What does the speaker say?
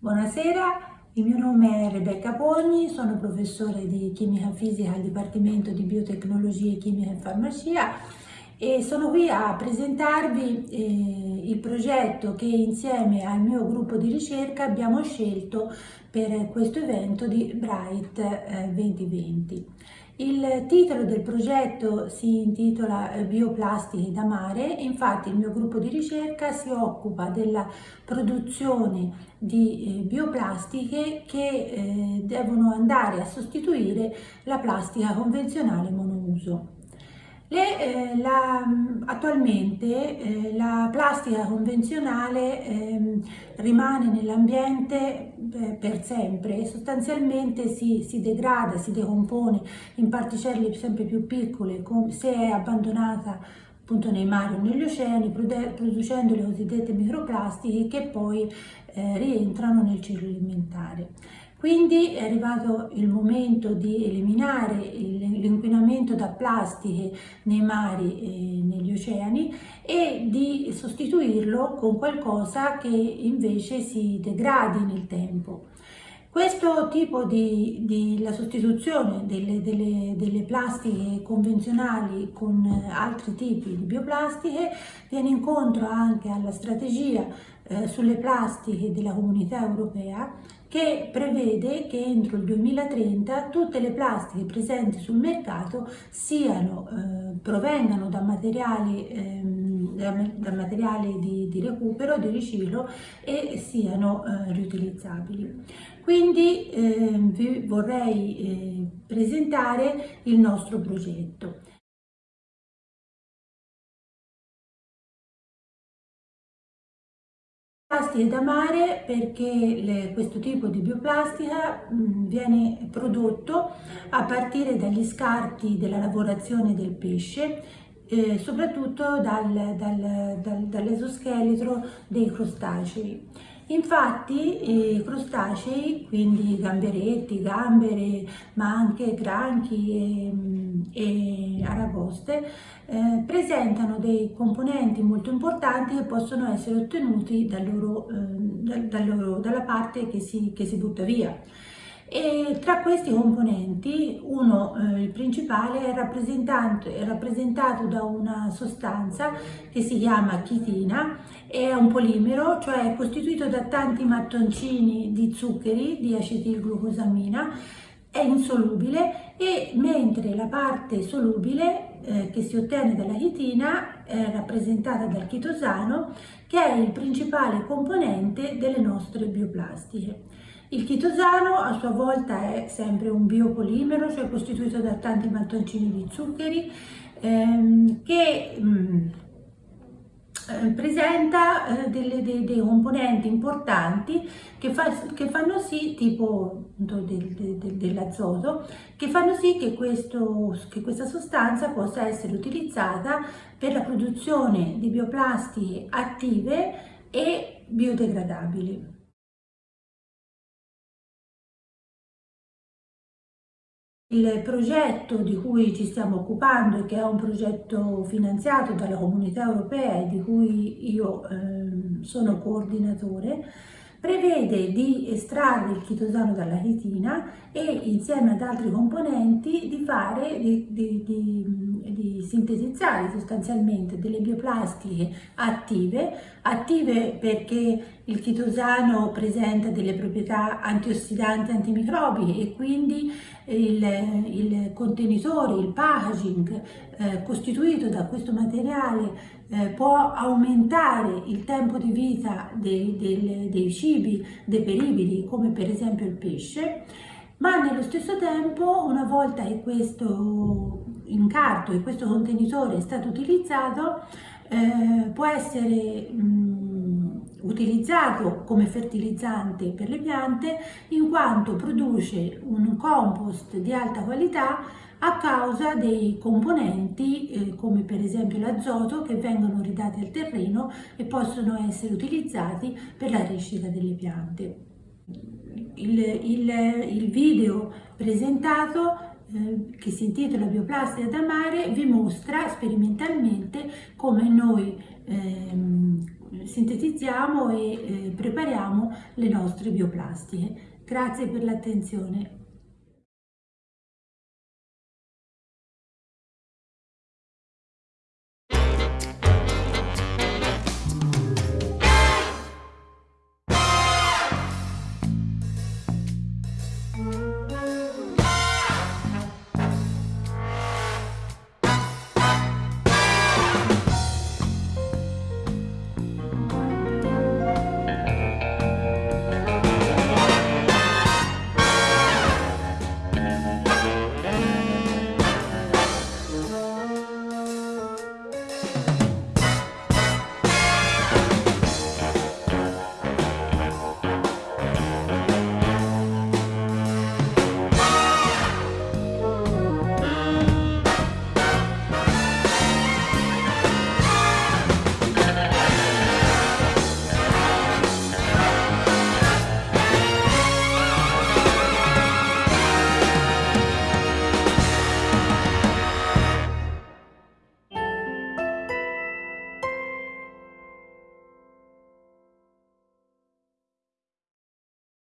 Buonasera, il mio nome è Rebecca Pogni, sono professore di chimica fisica al Dipartimento di Biotecnologie, Chimica e Farmacia e sono qui a presentarvi eh, il progetto che insieme al mio gruppo di ricerca abbiamo scelto per questo evento di Bright eh, 2020. Il titolo del progetto si intitola eh, Bioplastiche da mare, infatti il mio gruppo di ricerca si occupa della produzione di eh, bioplastiche che eh, devono andare a sostituire la plastica convenzionale monouso. Le, eh, la, attualmente eh, la plastica convenzionale eh, rimane nell'ambiente eh, per sempre e sostanzialmente si, si, degrada, si decompone in particelle sempre più piccole se è abbandonata appunto nei mari o negli oceani producendo le cosiddette microplastiche che poi eh, rientrano nel ciclo alimentare. Quindi è arrivato il momento di eliminare l'inquinamento da plastiche nei mari e negli oceani e di sostituirlo con qualcosa che invece si degradi nel tempo. Questo tipo di, di la sostituzione delle, delle, delle, plastiche convenzionali con altri tipi di bioplastiche viene incontro anche alla strategia eh, sulle plastiche della comunità europea che prevede che entro il 2030 tutte le plastiche presenti sul mercato siano, eh, provengano da materiali, ehm, da, da materiali di, di, recupero, di riciclo e siano eh, riutilizzabili. Quindi eh, vi vorrei eh, presentare il nostro progetto. Plastiche da mare perché le, questo tipo di bioplastica mh, viene prodotto a partire dagli scarti della lavorazione del pesce eh, soprattutto dal, dal, dal, dall'esoscheletro dei crostacei. Infatti i crostacei, quindi gamberetti, gambere, ma anche granchi e, e aragoste, eh, presentano dei componenti molto importanti che possono essere ottenuti da loro, eh, da, da loro, dalla parte che si, che si butta via. E tra questi componenti uno, eh, il principale, è, è rappresentato da una sostanza che si chiama chitina, è un polimero, cioè è costituito da tanti mattoncini di zuccheri di acetilglucosamina, è insolubile e mentre la parte solubile eh, che si ottiene dalla chitina è rappresentata dal chitosano che è il principale componente delle nostre bioplastiche. Il chitosano a sua volta è sempre un biopolimero, cioè costituito da tanti mattoncini di zuccheri, ehm, che mh, mm, eh, presenta eh, delle, dei, dei, componenti importanti che, fa, che, fanno sì, tipo del, del, dell'azoto, che fanno sì che, questo, che questa sostanza possa essere utilizzata per la produzione di bioplastiche attive e biodegradabili. Il progetto di cui ci stiamo occupando che è un progetto finanziato dalla comunità europea e di cui io eh, sono coordinatore prevede di estrarre il chitosano dalla chitina e insieme ad altri componenti di fare, di, di, di, di sintetizzare sostanzialmente delle bioplastiche attive, attive perché il chitosano presenta delle proprietà antiossidanti antimicrobiche e quindi il, il contenitore, il packaging eh, costituito da questo materiale eh, può aumentare il tempo di vita dei, dei, dei cibi deperibili come per esempio il pesce ma nello stesso tempo una volta che questo incarto e questo contenitore è stato utilizzato eh, può essere mh, utilizzato come fertilizzante per le piante in quanto produce un compost di alta qualità a causa dei componenti eh, come per esempio l'azoto che vengono ridati al terreno e possono essere utilizzati per la crescita delle piante. Il, il, il video presentato eh, che si intitola Bioplastica da mare vi mostra sperimentalmente come noi ehm, sintetizziamo e eh, prepariamo le nostre bioplastiche. Grazie per l'attenzione.